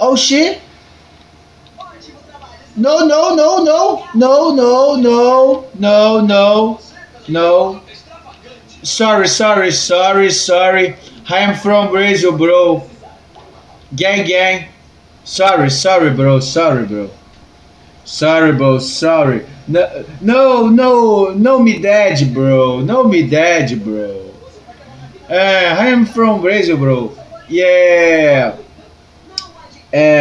Oh shit! No, no, no, no, no, no, no, no, no, no. Sorry, sorry, sorry, sorry. I am from Brazil, bro. Gang, gang. Sorry, sorry, bro. Sorry, bro. Sorry, bro. Sorry. No, no, no, no me dad, bro. No me dad, bro. Uh, I am from Brazil, bro. Yeah. And.